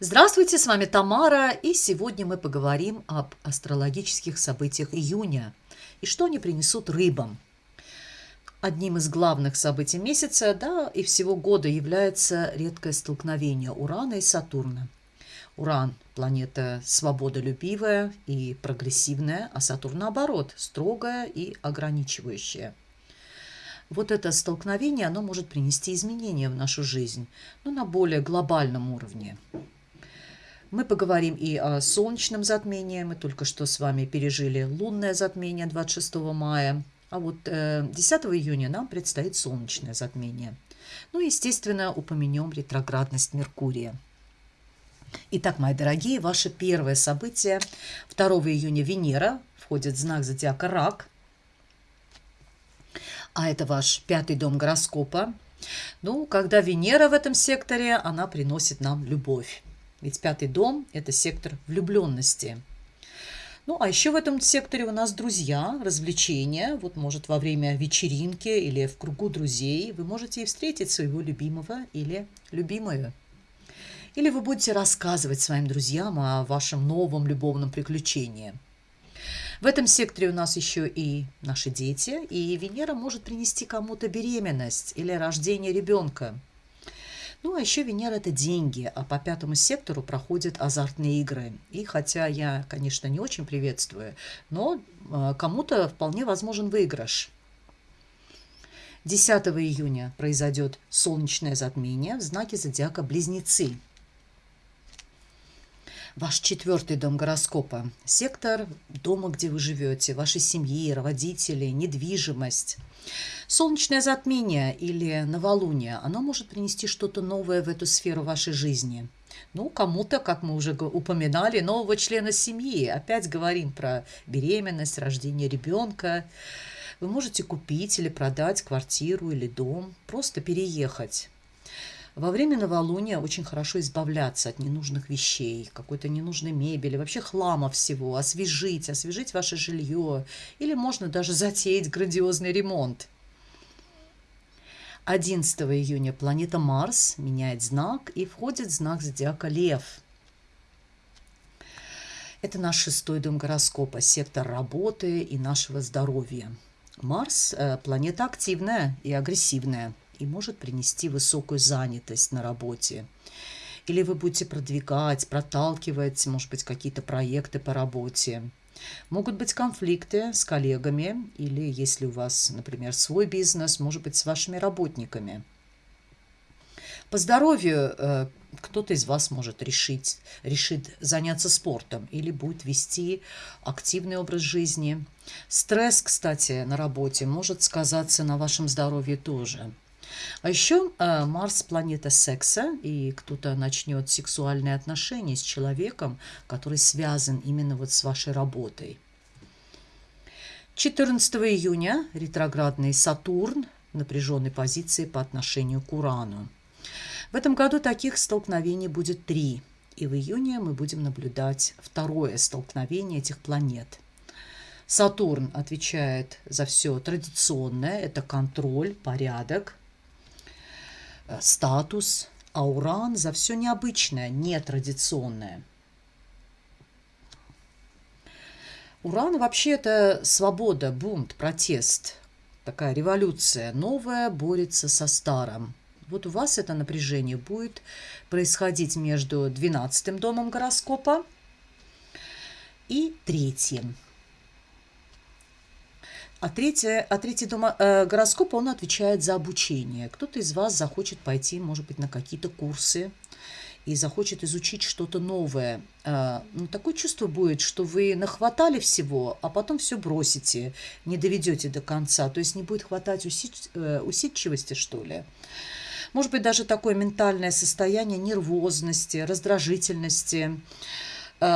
Здравствуйте, с вами Тамара, и сегодня мы поговорим об астрологических событиях июня и что они принесут рыбам. Одним из главных событий месяца, да, и всего года является редкое столкновение Урана и Сатурна. Уран – планета свободолюбивая и прогрессивная, а Сатурн, наоборот, строгая и ограничивающая – вот это столкновение, оно может принести изменения в нашу жизнь, но на более глобальном уровне. Мы поговорим и о солнечном затмении. Мы только что с вами пережили лунное затмение 26 мая. А вот 10 э, июня нам предстоит солнечное затмение. Ну, естественно, упомянем ретроградность Меркурия. Итак, мои дорогие, ваше первое событие. 2 июня Венера входит в знак зодиака Рак – а это ваш пятый дом гороскопа. Ну, когда Венера в этом секторе, она приносит нам любовь. Ведь пятый дом – это сектор влюбленности. Ну, а еще в этом секторе у нас друзья, развлечения. Вот, может, во время вечеринки или в кругу друзей вы можете и встретить своего любимого или любимую. Или вы будете рассказывать своим друзьям о вашем новом любовном приключении – в этом секторе у нас еще и наши дети, и Венера может принести кому-то беременность или рождение ребенка. Ну, а еще Венера – это деньги, а по пятому сектору проходят азартные игры. И хотя я, конечно, не очень приветствую, но э, кому-то вполне возможен выигрыш. 10 июня произойдет солнечное затмение в знаке зодиака Близнецы – Ваш четвертый дом гороскопа. Сектор дома, где вы живете, вашей семьи, родители, недвижимость. Солнечное затмение или новолуние, оно может принести что-то новое в эту сферу вашей жизни. Ну, кому-то, как мы уже упоминали, нового члена семьи. Опять говорим про беременность, рождение ребенка. Вы можете купить или продать квартиру или дом, просто переехать. Во время новолуния очень хорошо избавляться от ненужных вещей, какой-то ненужной мебели, вообще хлама всего, освежить, освежить ваше жилье. Или можно даже затеять грандиозный ремонт. 11 июня планета Марс меняет знак и входит в знак зодиака Лев. Это наш шестой дом гороскопа, сектор работы и нашего здоровья. Марс э, – планета активная и агрессивная – и может принести высокую занятость на работе. Или вы будете продвигать, проталкивать, может быть, какие-то проекты по работе. Могут быть конфликты с коллегами или, если у вас, например, свой бизнес, может быть, с вашими работниками. По здоровью э, кто-то из вас может решить, решит заняться спортом или будет вести активный образ жизни. Стресс, кстати, на работе может сказаться на вашем здоровье тоже. А еще э, Марс – планета секса, и кто-то начнет сексуальные отношения с человеком, который связан именно вот с вашей работой. 14 июня ретроградный Сатурн в напряженной позиции по отношению к Урану. В этом году таких столкновений будет три, и в июне мы будем наблюдать второе столкновение этих планет – Сатурн отвечает за все традиционное, это контроль, порядок, статус, а Уран за все необычное, нетрадиционное. Уран вообще это свобода, бунт, протест, такая революция. Новая борется со старым. Вот у вас это напряжение будет происходить между 12 домом гороскопа и третьим. А третье, а третий дом э, гороскопа, он отвечает за обучение. Кто-то из вас захочет пойти, может быть, на какие-то курсы и захочет изучить что-то новое. Э, ну, такое чувство будет, что вы нахватали всего, а потом все бросите, не доведете до конца. То есть не будет хватать усид, э, усидчивости, что ли. Может быть, даже такое ментальное состояние нервозности, раздражительности. А,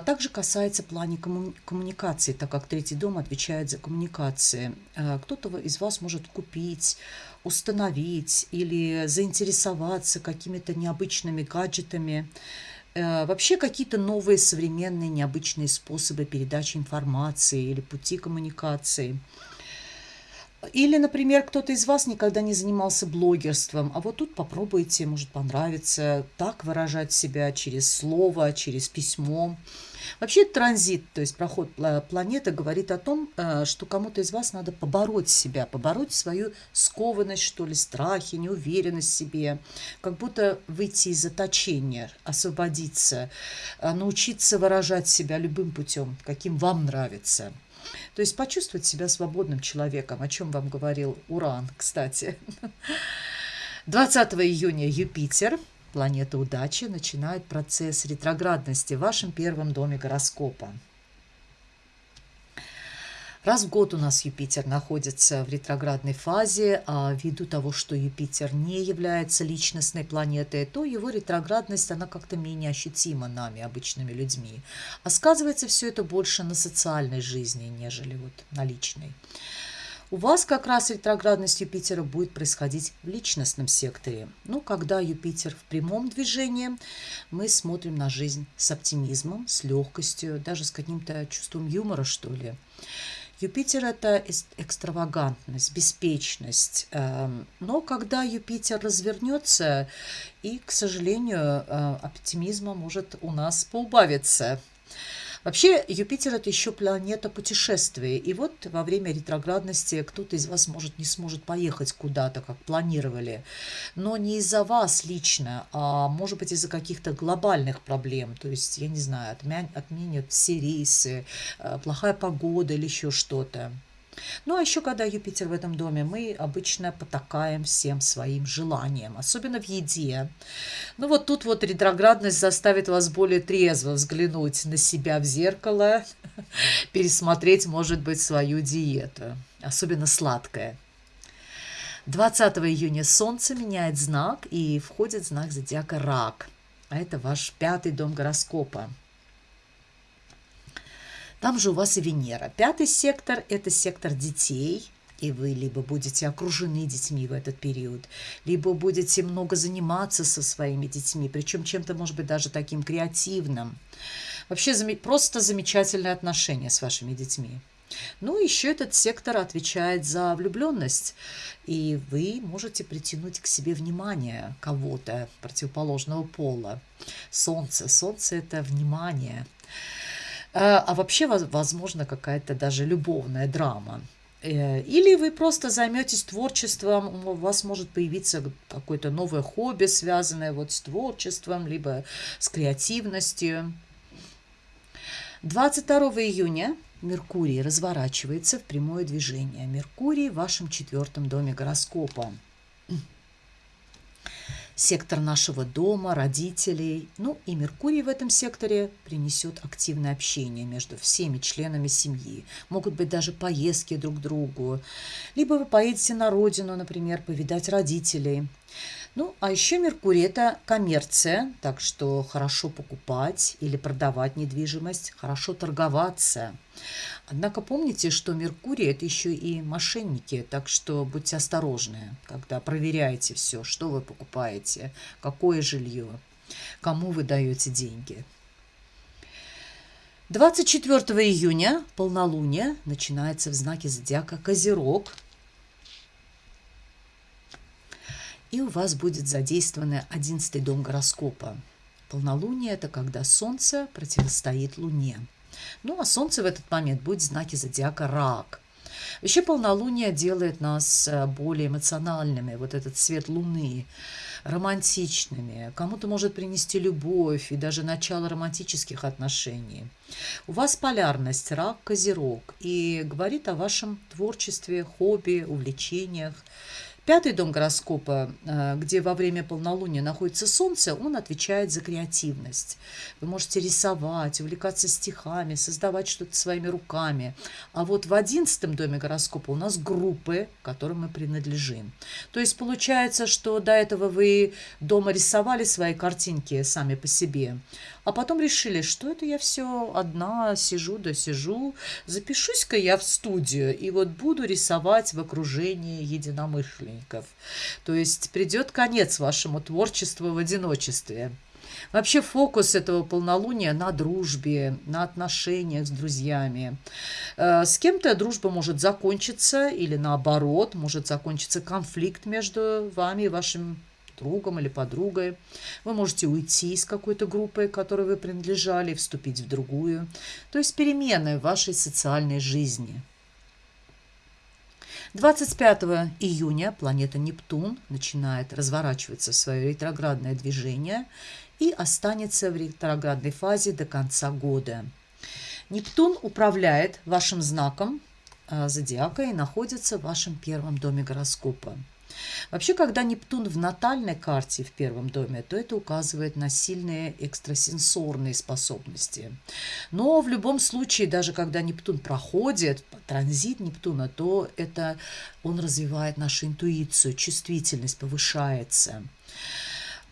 также касается плане комму коммуникации, так как третий дом отвечает за коммуникации. А, кто-то из вас может купить, установить или заинтересоваться какими-то необычными гаджетами, а, вообще какие-то новые современные необычные способы передачи информации или пути коммуникации. Или, например, кто-то из вас никогда не занимался блогерством, а вот тут попробуйте, может понравится, так выражать себя через слово, через письмо. Вообще транзит, то есть проход планеты, говорит о том, э, что кому-то из вас надо побороть себя, побороть свою скованность, что ли, страхи, неуверенность в себе, как будто выйти из заточения, освободиться, э, научиться выражать себя любым путем, каким вам нравится. То есть почувствовать себя свободным человеком, о чем вам говорил Уран, кстати. 20 июня Юпитер – планета удачи, начинает процесс ретроградности в вашем первом доме гороскопа. Раз в год у нас Юпитер находится в ретроградной фазе, а ввиду того, что Юпитер не является личностной планетой, то его ретроградность, она как-то менее ощутима нами, обычными людьми. А сказывается все это больше на социальной жизни, нежели вот на личной. У вас как раз ретроградность Юпитера будет происходить в личностном секторе. Ну, когда Юпитер в прямом движении, мы смотрим на жизнь с оптимизмом, с легкостью, даже с каким-то чувством юмора, что ли. Юпитер – это экстравагантность, беспечность. Эм, но когда Юпитер развернется, и, к сожалению, э, оптимизма может у нас поубавиться. Вообще, Юпитер – это еще планета путешествия. И вот во время ретроградности кто-то из вас, может, не сможет поехать куда-то, как планировали. Но не из-за вас лично, а может быть из-за каких-то глобальных проблем. То есть, я не знаю, отменят все рейсы, э, плохая погода или еще что-то. Ну, а еще, когда Юпитер в этом доме, мы обычно потакаем всем своим желаниям, особенно в еде. Ну, вот тут вот ретроградность заставит вас более трезво взглянуть на себя в зеркало, пересмотреть, может быть, свою диету, особенно сладкое. 20 июня Солнце меняет знак и входит знак зодиака Рак. А это ваш пятый дом гороскопа. Там же у вас и Венера. Пятый сектор – это сектор детей, и вы либо будете окружены детьми в этот период, либо будете много заниматься со своими детьми, причем чем-то, может быть, даже таким креативным. Вообще просто замечательные отношения с вашими детьми. Ну, еще этот сектор отвечает за влюбленность, и вы можете притянуть к себе внимание кого-то противоположного пола. Солнце. Солнце – это внимание. А, а вообще, возможно, какая-то даже любовная драма. Э, или вы просто займетесь творчеством, у вас может появиться какое-то новое хобби, связанное вот с творчеством, либо с креативностью. 22 июня Меркурий разворачивается в прямое движение. Меркурий в вашем четвертом доме гороскопа сектор нашего дома, родителей. Ну и Меркурий в этом секторе принесет активное общение между всеми членами семьи. Могут быть даже поездки друг к другу. Либо вы поедете на родину, например, повидать родителей. Ну, а еще Меркурий – это коммерция, так что хорошо покупать или продавать недвижимость, хорошо торговаться. Однако помните, что Меркурий – это еще и мошенники, так что будьте осторожны, когда проверяете все, что вы покупаете, какое жилье, кому вы даете деньги. 24 июня полнолуние начинается в знаке зодиака Козерог – и у вас будет задействован одиннадцатый дом гороскопа. Полнолуние – это когда Солнце противостоит Луне. Ну, а Солнце в этот момент будет в знаке зодиака Рак. Еще полнолуние делает нас э, более эмоциональными, вот этот свет Луны, романтичными. Кому-то может принести любовь и даже начало романтических отношений. У вас полярность Рак, Козерог и говорит о вашем творчестве, хобби, увлечениях. Пятый дом гороскопа, э, где во время полнолуния находится Солнце, он отвечает за креативность. Вы можете рисовать, увлекаться стихами, создавать что-то своими руками. А вот в одиннадцатом доме гороскопа у нас группы, которым мы принадлежим. То есть получается, что до этого вы дома рисовали свои картинки сами по себе, а потом решили, что это я все одна сижу да сижу, запишусь-ка я в студию и вот буду рисовать в окружении единомышленников. То есть придет конец вашему творчеству в одиночестве. Вообще фокус этого полнолуния на дружбе, на отношениях с друзьями. Э, с кем-то дружба может закончиться или наоборот, может закончиться конфликт между вами и вашим другом или подругой. Вы можете уйти из какой-то группы, которой вы принадлежали, вступить в другую. То есть перемены в вашей социальной жизни. 25 июня планета Нептун начинает разворачиваться в свое ретроградное движение и останется в ретроградной фазе до конца года. Нептун управляет вашим знаком э, зодиака и находится в вашем первом доме гороскопа. Вообще, когда Нептун в натальной карте в первом доме, то это указывает на сильные экстрасенсорные способности. Но в любом случае, даже когда Нептун проходит, транзит Нептуна, то это он развивает нашу интуицию, чувствительность повышается.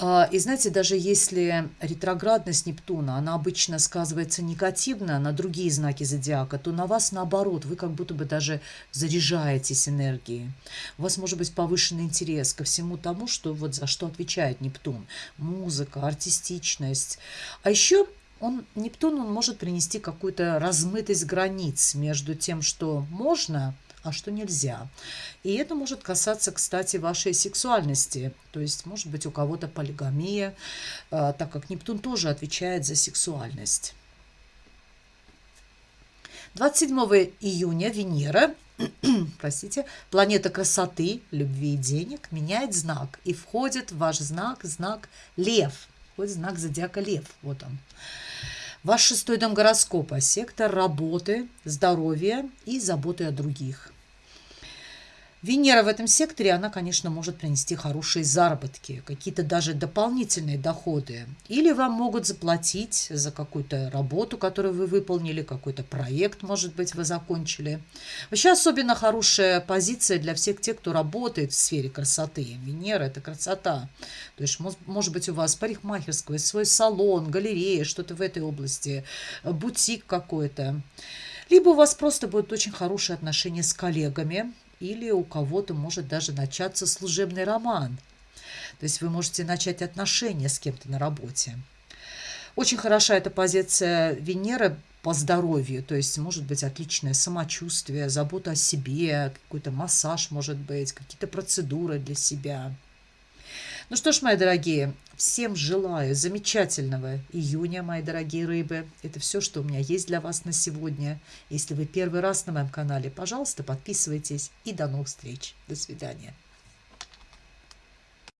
А, и знаете, даже если ретроградность Нептуна, она обычно сказывается негативно на другие знаки зодиака, то на вас наоборот, вы как будто бы даже заряжаетесь энергией. У вас может быть повышенный интерес ко всему тому, что вот за что отвечает Нептун. Музыка, артистичность. А еще он, Нептун он может принести какую-то размытость границ между тем, что можно – а что нельзя. И это может касаться, кстати, вашей сексуальности. То есть, может быть, у кого-то полигамия, а, так как Нептун тоже отвечает за сексуальность. 27 июня Венера, простите, планета красоты, любви и денег, меняет знак и входит в ваш знак, знак Лев. Вот знак зодиака Лев, вот он. Ваш шестой дом гороскопа – сектор работы, здоровья и заботы о других. Венера в этом секторе, она, конечно, может принести хорошие заработки, какие-то даже дополнительные доходы. Или вам могут заплатить за какую-то работу, которую вы выполнили, какой-то проект, может быть, вы закончили. Вообще особенно хорошая позиция для всех тех, кто работает в сфере красоты. Венера – это красота. То есть, может быть, у вас парикмахерская, свой салон, галерея, что-то в этой области, бутик какой-то. Либо у вас просто будут очень хорошие отношения с коллегами, или у кого-то может даже начаться служебный роман. То есть вы можете начать отношения с кем-то на работе. Очень хороша эта позиция Венеры по здоровью, то есть может быть отличное самочувствие, забота о себе, какой-то массаж может быть, какие-то процедуры для себя – ну что ж, мои дорогие, всем желаю замечательного июня, мои дорогие рыбы. Это все, что у меня есть для вас на сегодня. Если вы первый раз на моем канале, пожалуйста, подписывайтесь. И до новых встреч. До свидания.